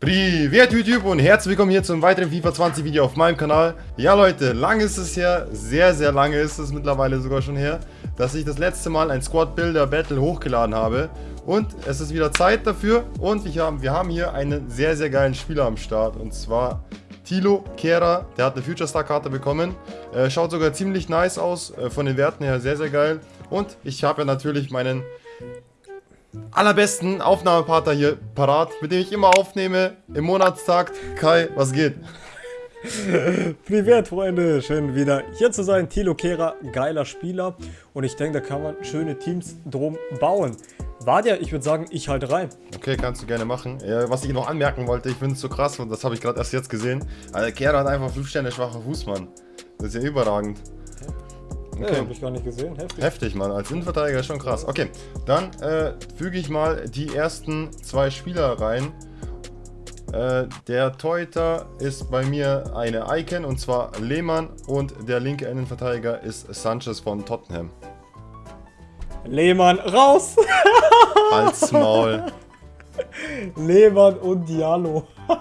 Privet YouTube und herzlich willkommen hier zum weiteren FIFA 20 Video auf meinem Kanal. Ja Leute, lange ist es her, sehr sehr lange ist es mittlerweile sogar schon her, dass ich das letzte Mal ein Squad Builder Battle hochgeladen habe. Und es ist wieder Zeit dafür und ich hab, wir haben hier einen sehr sehr geilen Spieler am Start und zwar Tilo Kera, der hat eine Future Star Karte bekommen. Äh, schaut sogar ziemlich nice aus, äh, von den Werten her sehr sehr geil. Und ich habe ja natürlich meinen allerbesten Aufnahmepartner hier parat, mit dem ich immer aufnehme im Monatstakt. Kai, was geht? Privat, Freunde, schön wieder hier zu sein. Tilo Kera, geiler Spieler und ich denke, da kann man schöne Teams drum bauen. Warte, ich würde sagen, ich halte rein. Okay, kannst du gerne machen. Was ich noch anmerken wollte, ich finde es so krass und das habe ich gerade erst jetzt gesehen. Also Kera hat einfach 5 Sterne schwacher Fußmann. Das ist ja überragend. Okay. Ja, hab ich gar nicht gesehen. Heftig. Heftig, Mann. Als Innenverteidiger ist schon krass. Okay, dann äh, füge ich mal die ersten zwei Spieler rein. Äh, der Torhüter ist bei mir eine Icon und zwar Lehmann und der linke Innenverteidiger ist Sanchez von Tottenham. Lehmann raus! Als Maul. Lehmann und Diallo.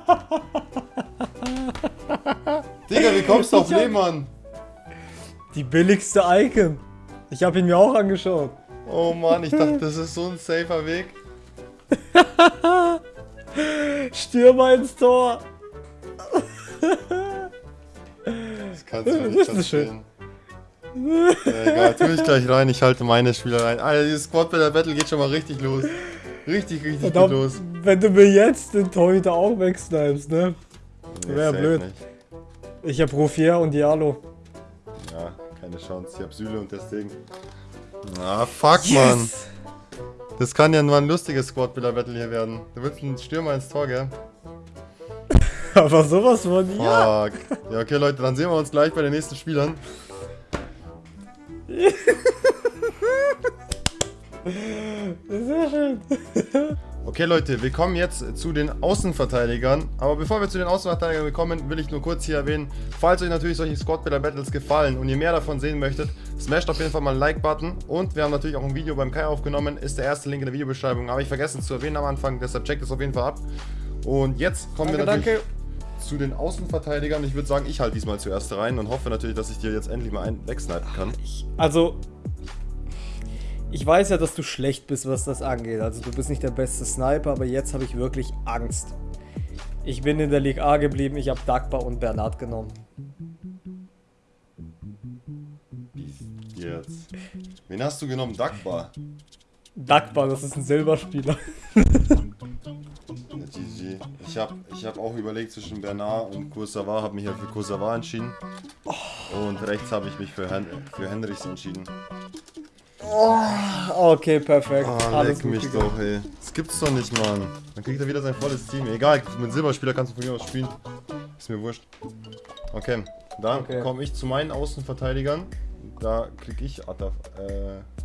Digga, wie kommst du auf Lehmann? Die billigste Icon. Ich habe ihn mir auch angeschaut. Oh Mann, ich dachte, das ist so ein safer Weg. Stürmer ins Tor. Das kannst du nicht verstehen. Ja, egal, tue ich gleich rein. Ich halte meine Spieler rein. Alter, dieses Squad Battle geht schon mal richtig los. Richtig, richtig Verdammt, gut los. Wenn du mir jetzt den Torhüter auch wegsnipest, ne? Wäre blöd. Nicht. Ich habe Rofier und Diallo. Keine Chance. Ich hab Süle und deswegen. Ah, fuck, yes. Mann. Das kann ja nur ein lustiges Squad-Builder-Battle hier werden. Du willst einen Stürmer ins Tor, gell? Aber sowas von, Fuck. ja. Ja, okay, Leute, dann sehen wir uns gleich bei den nächsten Spielern. Sehr schön. Okay Leute, wir kommen jetzt zu den Außenverteidigern. Aber bevor wir zu den Außenverteidigern kommen, will ich nur kurz hier erwähnen, falls euch natürlich solche Squad Builder Battles gefallen und ihr mehr davon sehen möchtet, smasht auf jeden Fall mal einen Like-Button. Und wir haben natürlich auch ein Video beim Kai aufgenommen, ist der erste Link in der Videobeschreibung. Habe ich vergessen zu erwähnen am Anfang, deshalb checkt es auf jeden Fall ab. Und jetzt kommen danke, wir natürlich danke. zu den Außenverteidigern. Ich würde sagen, ich halte diesmal zuerst rein und hoffe natürlich, dass ich dir jetzt endlich mal einen wegsnipen kann. Also, ich weiß ja, dass du schlecht bist, was das angeht. Also du bist nicht der beste Sniper, aber jetzt habe ich wirklich Angst. Ich bin in der Liga A geblieben, ich habe Dagbar und Bernard genommen. Jetzt. Wen hast du genommen? Dagbar? Dagbar, das ist ein Silberspieler. GG. Ich habe ich hab auch überlegt zwischen Bernard und Kursawa, habe mich ja für Kursawa entschieden. Und rechts habe ich mich für, Hen für Henrichs entschieden. Oh, okay, perfekt. Oh, Alles leck mich gegangen. doch, ey. Das gibt's doch nicht, Mann. Dann kriegt er wieder sein volles Team. Egal, mit Silberspieler kannst du von mir aus spielen. Ist mir wurscht. Okay, dann okay. komme ich zu meinen Außenverteidigern. Da krieg ich äh,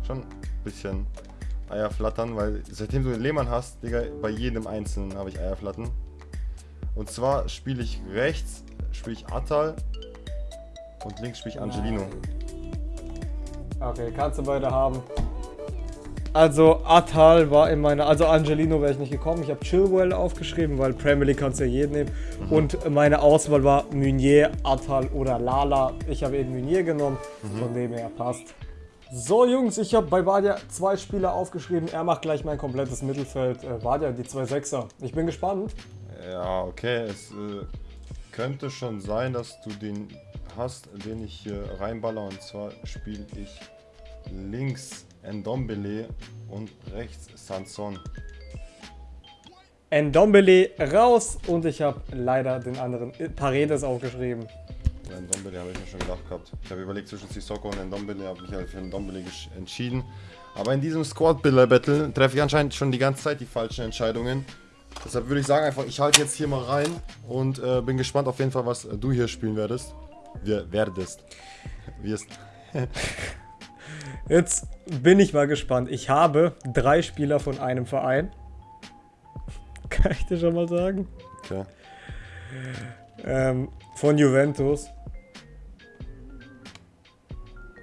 schon ein bisschen Eier flattern, weil seitdem du den Lehmann hast, Digga, bei jedem Einzelnen habe ich Eier flattern. Und zwar spiele ich rechts, spiele ich Atal und links spiele ich Angelino. Okay, kannst du beide haben. Also Atal war in meiner, also Angelino wäre ich nicht gekommen. Ich habe Chilwell aufgeschrieben, weil Premier League kannst du ja jeden nehmen. Mhm. Und meine Auswahl war Meunier, Atal oder Lala. Ich habe eben Meunier genommen, mhm. von dem her passt. So Jungs, ich habe bei Badia zwei Spieler aufgeschrieben. Er macht gleich mein komplettes Mittelfeld. Äh, Badia, die zwei Sechser. Ich bin gespannt. Ja, okay. Es äh, könnte schon sein, dass du den hast, den ich hier reinballer. Und zwar spiele ich links Ndombele und rechts Sanson. Ndombele raus und ich habe leider den anderen Paredes aufgeschrieben. Ndombele habe ich mir schon gedacht gehabt. Ich habe überlegt zwischen Sissoko und Ndombele, habe mich halt für Ndombele entschieden. Aber in diesem Squad-Builder-Battle treffe ich anscheinend schon die ganze Zeit die falschen Entscheidungen. Deshalb würde ich sagen einfach, ich halte jetzt hier mal rein und äh, bin gespannt auf jeden Fall, was du hier spielen werdest. Wir werdest. Wirst. Jetzt bin ich mal gespannt. Ich habe drei Spieler von einem Verein. Kann ich dir schon mal sagen? Okay. Ähm, von Juventus.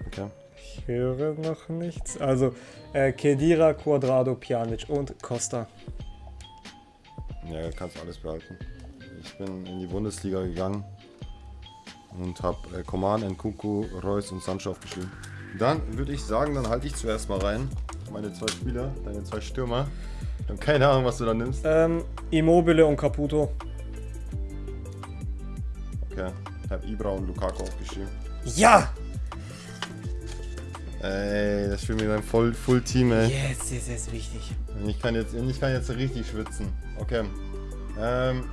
Okay. Ich höre noch nichts. Also, äh, Kedira, Quadrado, Pjanic und Costa. Ja, kannst alles behalten. Ich bin in die Bundesliga gegangen und habe äh, Coman, Nkunku, Reus und Sancho aufgeschrieben. Dann würde ich sagen, dann halte ich zuerst mal rein. Meine zwei Spieler, deine zwei Stürmer. Ich habe keine Ahnung, was du da nimmst. Ähm, Immobile und Caputo. Okay, ich habe Ibra und Lukaku aufgeschrieben. Ja! Ey, das spielt mir dann voll Full Team, ey. Yes, yes, yes, wichtig. Ich kann jetzt, ich kann jetzt richtig schwitzen. Okay. Ähm,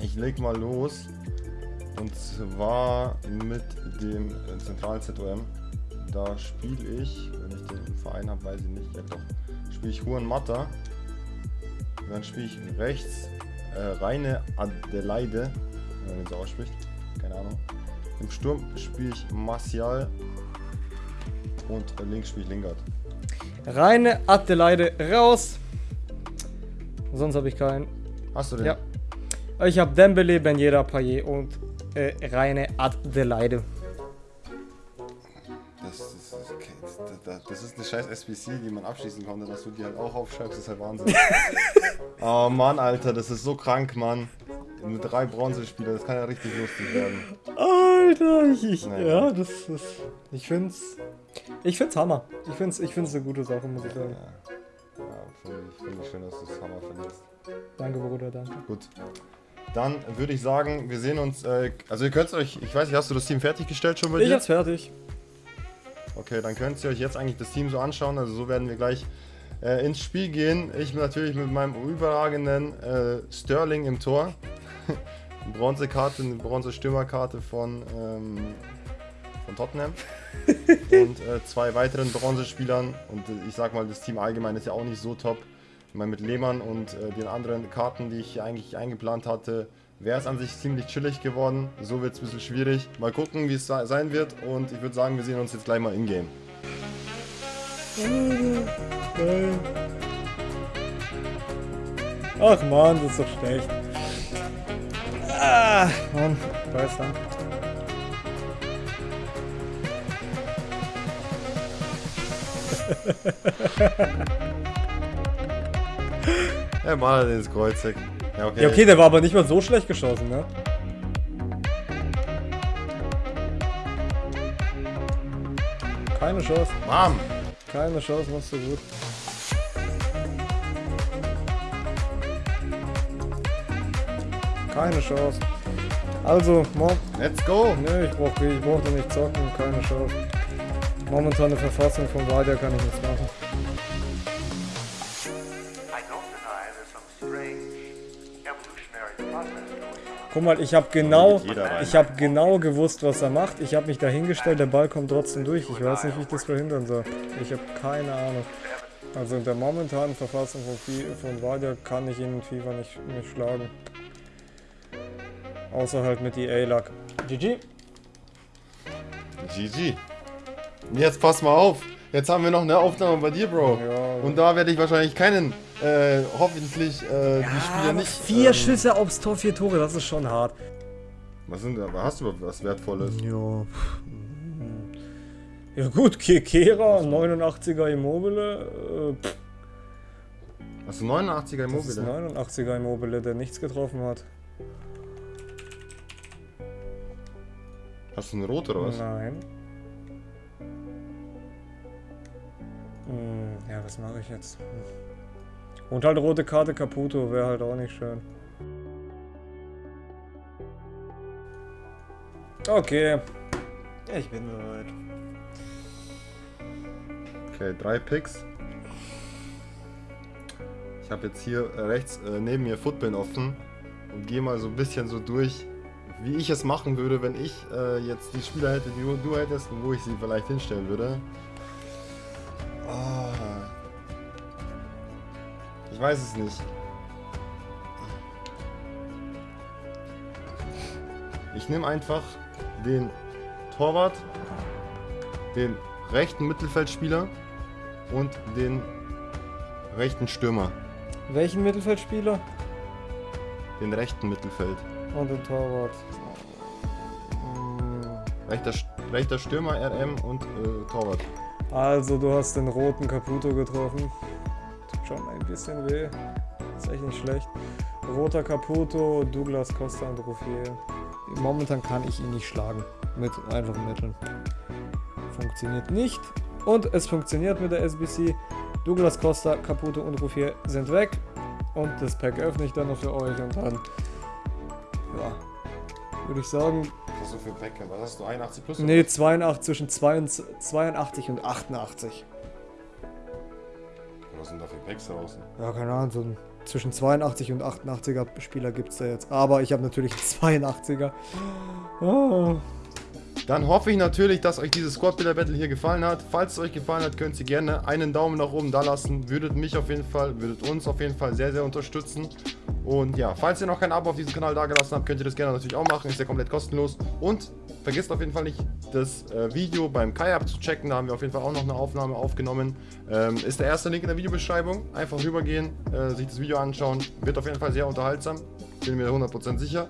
ich leg mal los. Und zwar mit dem äh, zentralen ZOM. Da spiele ich, wenn ich den Verein habe, weiß ich nicht. Ja doch. Spiele ich Juan Mata. Dann spiele ich rechts äh, Reine Adelaide, wenn man den so ausspricht. Keine Ahnung. Im Sturm spiele ich Martial. Und links spiele ich Lingard. Reine Adelaide raus. Sonst habe ich keinen. Hast du den? Ja. Ich habe Dembele, Ben Yedder, Payet und äh, reine Adelaide. Das, das, okay, das, das, ist eine scheiß SBC, die man abschließen konnte, dass du die halt auch aufschreibst, ist halt Wahnsinn. oh Mann, Alter, das ist so krank, Mann. Mit drei Bronzespieler, das kann ja richtig lustig werden. Alter, ich, ich Nein. ja, das ist, ich find's, ich find's Hammer. Ich find's, ich find's eine gute Sache, muss ich sagen. Ja, ja finde ich, find ich schön, dass du es Hammer findest. Danke, Bruder, danke. Gut. Dann würde ich sagen, wir sehen uns, äh, also ihr könnt euch, ich weiß nicht, hast du das Team fertiggestellt schon bei Ich dir? hab's fertig. Okay, dann könnt ihr euch jetzt eigentlich das Team so anschauen. Also so werden wir gleich äh, ins Spiel gehen. Ich natürlich mit meinem überragenden äh, Sterling im Tor. Eine Bronzekarte, eine Bronze-Stürmerkarte von, ähm, von Tottenham. und äh, zwei weiteren Bronzespielern. Und äh, ich sag mal, das Team allgemein ist ja auch nicht so top. Ich meine, mit Lehmann und äh, den anderen Karten, die ich hier eigentlich eingeplant hatte, wäre es an sich ziemlich chillig geworden. So wird es ein bisschen schwierig. Mal gucken, wie es se- sein wird. Und ich würde sagen, wir sehen uns jetzt gleich mal in-game. Ach man, das ist doch schlecht. Ah, Mann, da ist er. Mal ins Kreuzeck. Ja, okay. Ja, okay, der war aber nicht mal so schlecht geschossen, ne? Keine Chance, Bam! keine Chance, machst du gut. Keine Chance. Also, Mom, Let's go! ne, ich brauch, ich brauch da nicht zocken, keine Chance. Momentane Verfassung von Vadia kann ich nichts machen. Guck mal, ich habe genau, ich habe genau gewusst, was er macht. Ich habe mich dahingestellt, der Ball kommt trotzdem durch. Ich weiß nicht, wie ich das verhindern soll. Ich habe keine Ahnung. Also in der momentanen Verfassung von, Fi- von Vadia kann ich ihn in FIFA nicht, nicht schlagen. Außer halt mit EA-Luck. GG. GG. Jetzt pass mal auf. Jetzt haben wir noch eine Aufnahme bei dir, Bro. Ja. Und da werde ich wahrscheinlich keinen, äh, hoffentlich, äh, die Spieler nicht. vier ähm, Schüsse aufs Tor, vier Tore, das ist schon hart. Was sind da? Hast du was Wertvolles? Ja. Ja gut, Kekera, 89er Immobile. Äh, Hast du 89er das ist Immobile? 89er Immobile, der nichts getroffen hat. Hast du eine rote oder was? Nein. Hm, ja, was mache ich jetzt? Hm. Und halt rote Karte Caputo, wäre halt auch nicht schön. Okay. Ich bin bereit. Okay, drei Picks. Ich habe jetzt hier rechts äh, neben mir Footbin offen und gehe mal so ein bisschen so durch, wie ich es machen würde, wenn ich äh, jetzt die Spieler hätte, die du, du hättest und wo ich sie vielleicht hinstellen würde. Ah. Ich weiß es nicht. Ich nehme einfach den Torwart, den rechten Mittelfeldspieler und den rechten Stürmer. Welchen Mittelfeldspieler? Den rechten Mittelfeld. Und den Torwart. Hm, Rechter, rechter Stürmer, RM und äh, Torwart. Also, du hast den roten Caputo getroffen. Tut schon ein bisschen weh. Ist echt nicht schlecht. Roter Caputo, Douglas Costa und Ruffier. Momentan kann ich ihn nicht schlagen. Mit einfachen Mitteln. Funktioniert nicht. Und es funktioniert mit der SBC. Douglas Costa, Caputo und Ruffier sind weg. Und das Pack öffne ich dann noch für euch und dann, ja, würde ich sagen, Was hast du für Backup? Was hast du, 81 plus? nee, 82 zwischen 82 und 88. Was sind da für Packs draußen? Ja, keine Ahnung, so ein, zwischen 82 und 88er Spieler gibt es da jetzt. Aber ich habe natürlich einen 82er. Ah. Dann hoffe ich natürlich, dass euch dieses Squad Builder Battle hier gefallen hat. Falls es euch gefallen hat, könnt ihr gerne einen Daumen nach oben da lassen. Würdet mich auf jeden Fall, würdet uns auf jeden Fall sehr, sehr unterstützen. Und ja, falls ihr noch kein Abo auf diesem Kanal da gelassen habt, könnt ihr das gerne natürlich auch machen. Ist ja komplett kostenlos. Und vergesst auf jeden Fall nicht, das äh, Video beim Kai abzuchecken. Da haben wir auf jeden Fall auch noch eine Aufnahme aufgenommen. Ähm, ist der erste Link in der Videobeschreibung. Einfach rübergehen, äh, sich das Video anschauen. Wird auf jeden Fall sehr unterhaltsam. Bin mir 100% sicher.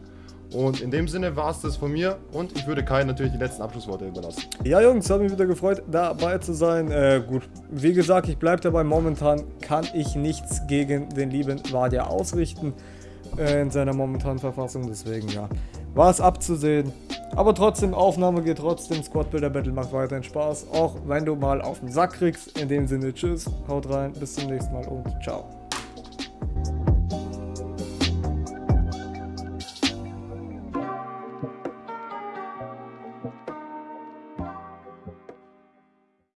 Und in dem Sinne war es das von mir und ich würde Kai natürlich die letzten Abschlussworte überlassen. Ja, Jungs, hat mich wieder gefreut, dabei zu sein. Äh, gut, wie gesagt, ich bleibe dabei. Momentan kann ich nichts gegen den lieben Vadia ausrichten äh, in seiner momentanen Verfassung. Deswegen, ja, war es abzusehen. Aber trotzdem, Aufnahme geht trotzdem. Squad Builder Battle macht weiterhin Spaß. Auch wenn du mal auf den Sack kriegst. In dem Sinne, tschüss, haut rein, bis zum nächsten Mal und ciao.